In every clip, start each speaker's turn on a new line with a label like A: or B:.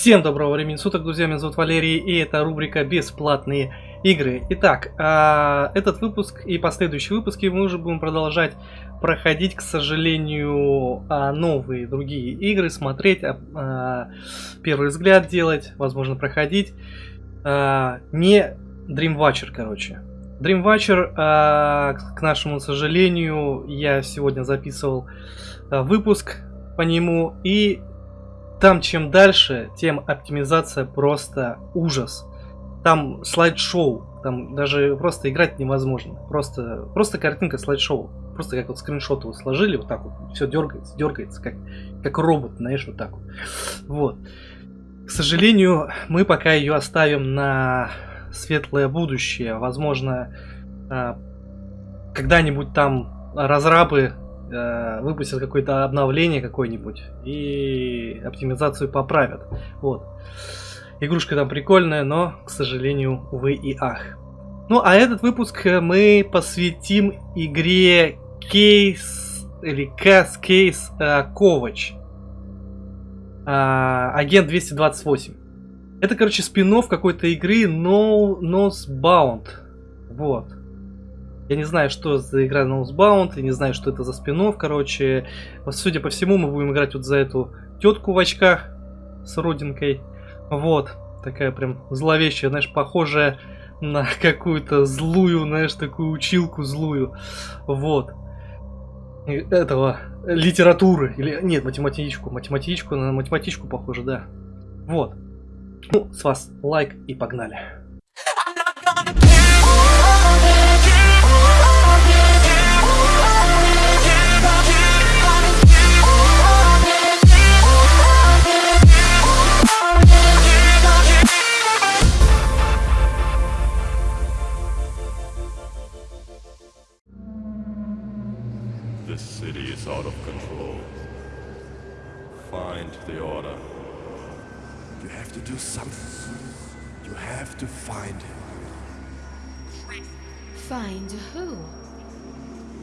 A: Всем доброго времени суток, друзья, меня зовут Валерий, и это рубрика «Бесплатные игры». Итак, а, этот выпуск и последующие выпуски мы уже будем продолжать проходить, к сожалению, а, новые другие игры, смотреть, а, первый взгляд делать, возможно, проходить. Не Dreamwatcher, короче. Dreamwatcher, к нашему сожалению, я сегодня записывал выпуск по нему, и там чем дальше, тем оптимизация просто ужас. Там слайд-шоу, там даже просто играть невозможно. Просто, просто картинка слайд-шоу. Просто как вот скриншот его сложили, вот так вот, все дергается, дергается, как, как робот, знаешь, вот так вот. Вот. К сожалению, мы пока ее оставим на светлое будущее. Возможно, а, когда-нибудь там разрабы э, выпустят какое-то обновление какое-нибудь и оптимизацию поправят. Вот. Игрушка там прикольная, но, к сожалению, увы и ах. Ну, а этот выпуск мы посвятим игре Кейс или Кас Кейс Ковач. Агент 228. Это, короче, спин какой-то игры No Nose Bound. Вот. Я не знаю, что за игра Nosebound, я не знаю, что это за спинов, короче. Судя по всему, мы будем играть вот за эту тетку в очках с родинкой. Вот, такая прям зловещая, знаешь, похожая на какую-то злую, знаешь, такую училку злую. Вот. Этого, литературы, или, нет, математичку, математичку, на математичку похоже, да. Вот. Ну, с вас лайк и погнали.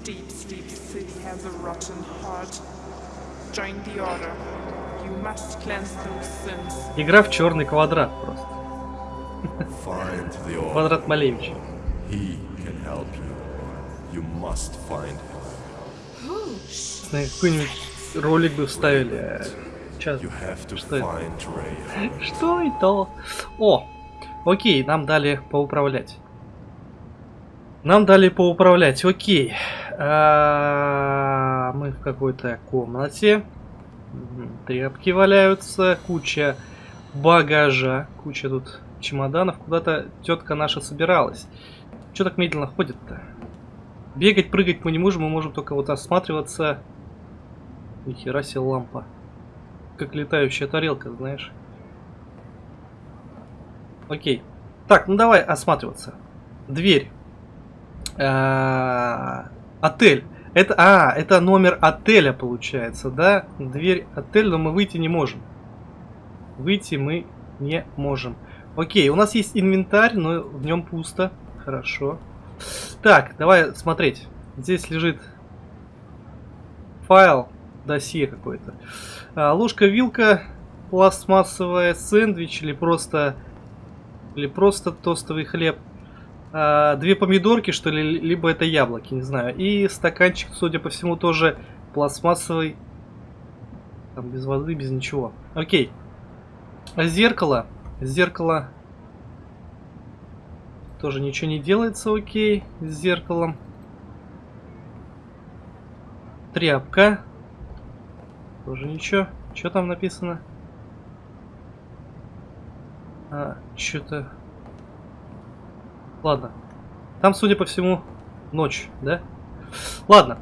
B: Deep Sleep City has a rotten heart. Join the order. You must cleanse those sins.
A: Игра в черный квадрат просто. Квадрат Малевича. He can help you. You must find him. Какой-нибудь ролик бы вставили. Сейчас. Что это? Что это? О! Окей, нам дали поуправлять. Нам дали поуправлять. Окей. А, мы в какой-то комнате. Тряпки валяются. Куча багажа. Куча тут чемоданов. Куда-то тетка наша собиралась. Что так медленно ходит-то? Бегать, прыгать мы не можем. Мы можем только вот осматриваться. Нихера себе лампа. Как летающая тарелка, знаешь. Окей. Так, ну давай осматриваться. Дверь. А, отель. Это, а, это номер отеля получается, да? Дверь отеля, но мы выйти не можем. Выйти мы не можем. Окей, у нас есть инвентарь, но в нем пусто. Хорошо. Так, давай смотреть. Здесь лежит файл, досье какой-то. А, ложка-вилка, пластмассовая, сэндвич или просто или просто тостовый хлеб а, две помидорки, что ли, либо это яблоки, не знаю. И стаканчик, судя по всему, тоже пластмассовый. Там без воды, без ничего. Окей. Зеркало. Зеркало. Тоже ничего не делается, окей, с зеркалом. Тряпка. Тоже ничего. Что там написано? А, что-то... Ладно. Там, судя по всему, ночь, да? Ладно.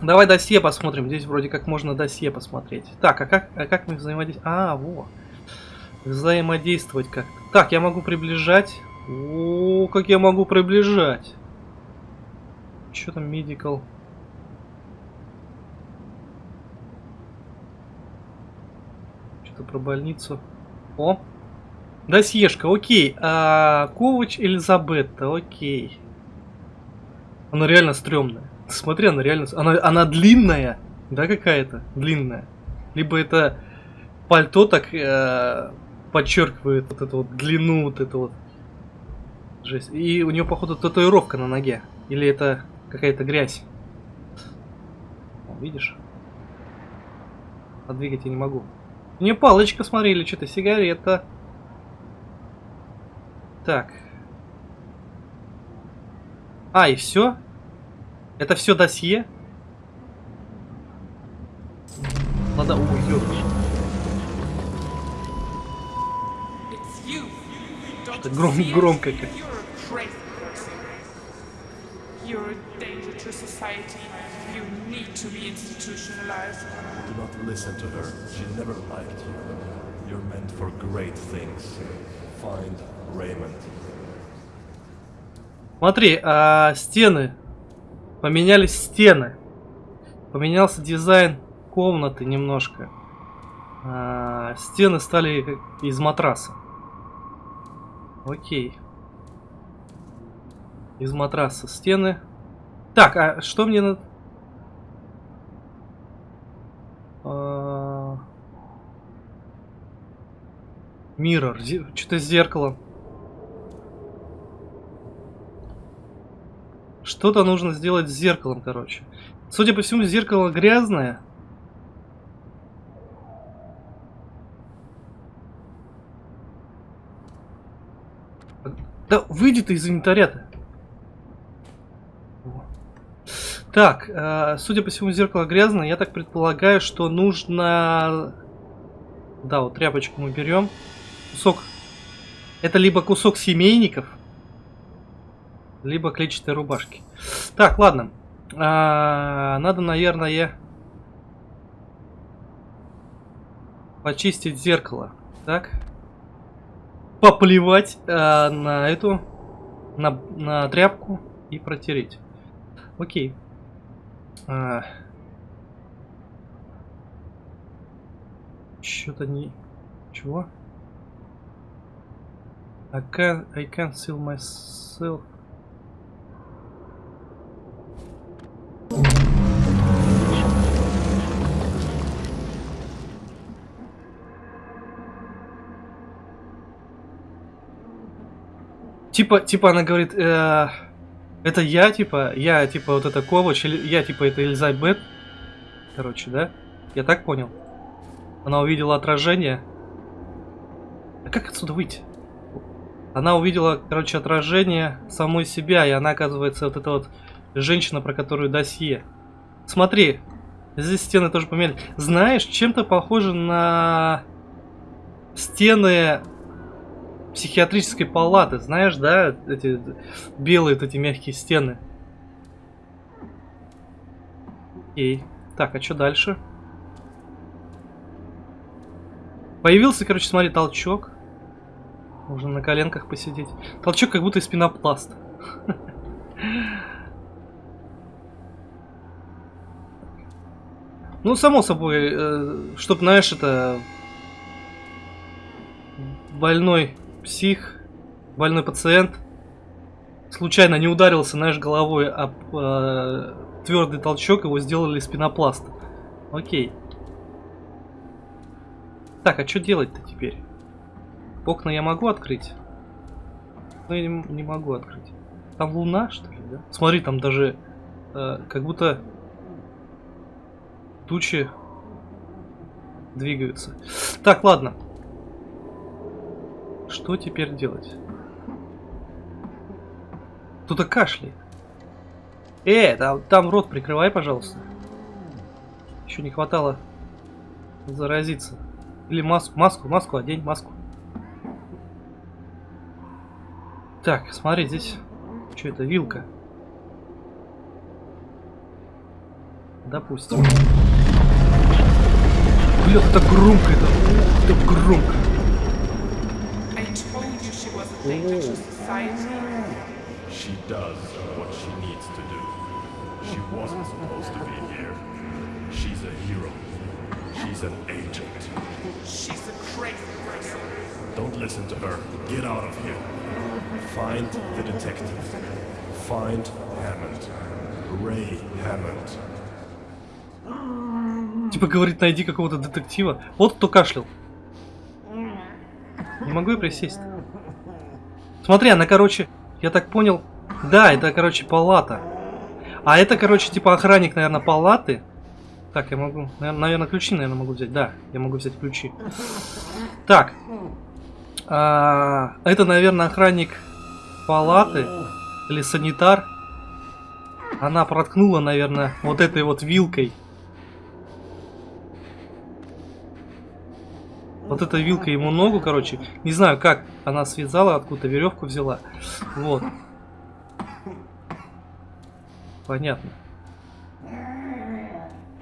A: Давай досье посмотрим. Здесь вроде как можно досье посмотреть. Так, а как, а как мы взаимодействуем? А, во. Взаимодействовать как-то. Так, я могу приближать. О, как я могу приближать. Что там, медикал? Что-то про больницу. О, Досьешка, окей. А, Ковач Элизабетта, окей. Она реально стрёмная. Смотри, она реально... Она, она длинная, да, какая-то? Длинная. Либо это пальто так э, подчеркивает вот эту вот длину, вот эту вот жесть. И у него, походу, татуировка на ноге. Или это какая-то грязь. Видишь? Подвигать я не могу. У нее палочка, смотри, или что-то сигарета. Так. А, и все? Это все досье? Ладно, ой.
B: Don't
A: Что гром- громко как.
B: You're a danger to society. You need to be institutionalized.
C: Do not listen to her. She never liked you. You're meant for great things.
A: Смотри, а, стены. Поменялись стены. Поменялся дизайн комнаты немножко. А, стены стали из матраса. Окей. Из матраса стены. Так, а что мне надо... Миррор. Что-то с зеркалом. Что-то нужно сделать с зеркалом, короче. Судя по всему, зеркало грязное. Да выйди ты из инвентаря-то. Так, э, судя по всему, зеркало грязное. Я так предполагаю, что нужно... Да, вот тряпочку мы берем. Кусок. Это либо кусок семейников, либо клетчатой рубашки. Так, ладно. А, надо, наверное, почистить зеркало. Так. Поплевать а, на эту, на, на тряпку и протереть. Окей. А. Что-то не... Чего? I can I can't seal myself. Типа, типа она говорит, э, это я, типа, я, типа, вот это Ковач, или я, типа, это Элизабет. Короче, да? Я так понял. Она увидела отражение. А как отсюда выйти? Она увидела, короче, отражение самой себя, и она, оказывается, вот эта вот женщина, про которую досье. Смотри, здесь стены тоже поменяли. Знаешь, чем-то похоже на стены психиатрической палаты. Знаешь, да, эти белые вот эти мягкие стены. Окей. Так, а что дальше? Появился, короче, смотри, толчок. Можно на коленках посидеть. Толчок как будто из пенопласта. Ну, само собой, э, чтоб, знаешь, это... Больной псих, больной пациент случайно не ударился, знаешь, головой об э, твердый толчок, его сделали из пенопласта. Окей. Так, а что делать-то теперь? Окна я могу открыть? Ну, я не, не могу открыть. Там луна, что ли, да? Смотри, там даже э, как будто тучи двигаются. Так, ладно. Что теперь делать? Кто-то кашляет. Э, там, там рот прикрывай, пожалуйста. Еще не хватало заразиться. Или маску, маску, маску одень, маску. Так, смотри, здесь... Что это, вилка? Допустим. Бля, это громко, это, это громко.
B: She
C: does what she needs to do. She wasn't supposed to be here. She's a hero. She's an agent.
B: She's a crazy person.
C: Don't listen to her. Get out of here. Find the detective. Find Hammond. Ray Hammond.
A: Типа говорит, найди какого-то детектива. Вот кто кашлял. Не могу я присесть. Смотри, она, короче, я так понял... Да, это, короче, палата. А это, короче, типа охранник, наверное, палаты. Так, я могу... Наверное, ключи, наверное, могу взять. Да, я могу взять ключи. Так. А, это, наверное, охранник палаты. Или санитар. Она проткнула, наверное, вот этой вот вилкой. Вот эта вилка ему ногу, короче. Не знаю, как она связала, откуда веревку взяла. Вот. Понятно.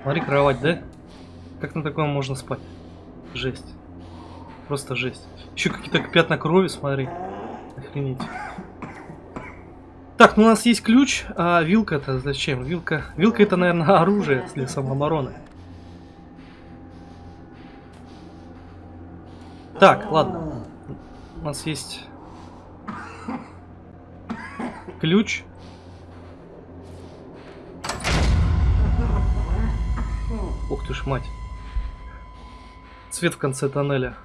A: Смотри, кровать, да? Как на таком можно спать? Жесть. Просто жесть. Еще какие-то пятна крови, смотри. Охренеть. Так, ну у нас есть ключ, а вилка это зачем? Вилка, вилка это, наверное, оружие для самообороны. Так, ладно. У нас есть ключ. Ты ж, мать. Свет в конце тоннеля.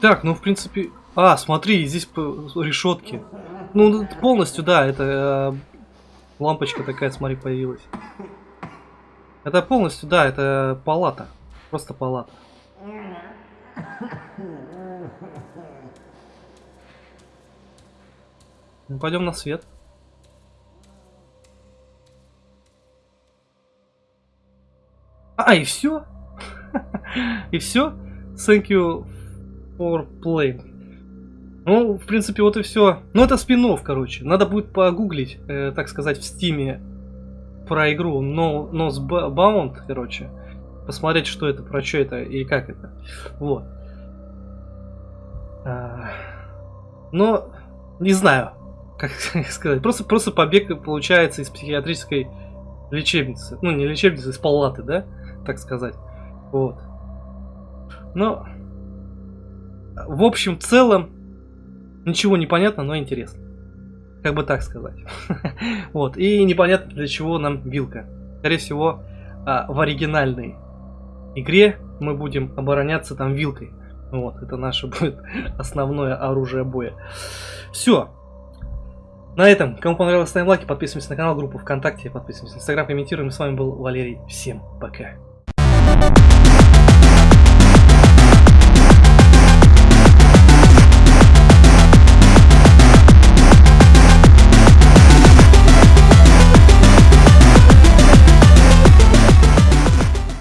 A: Так, ну в принципе... А, смотри, здесь решетки. Ну, полностью, да, это э, лампочка такая, смотри, появилась. Это полностью, да, это палата. Просто палата. Ну, пойдем на свет. А, и все? и все? Thank you for playing. Ну, в принципе, вот и все. Ну, это спин короче. Надо будет погуглить, э, так сказать, в стиме про игру No, Bound, короче. Посмотреть, что это, про что это и как это. Вот. А, но, не знаю, как сказать. Просто, просто побег получается из психиатрической лечебницы. Ну, не лечебницы, из палаты, да? Так сказать. Вот. Но, в общем, в целом, ничего не понятно, но интересно. Как бы так сказать. вот. И непонятно, для чего нам вилка. Скорее всего, а, в оригинальной игре мы будем обороняться там вилкой. Вот, это наше будет основное оружие боя. Все. На этом, кому понравилось, ставим лайки, подписываемся на канал, группу ВКонтакте, подписываемся на Инстаграм, комментируем. С вами был Валерий. Всем пока.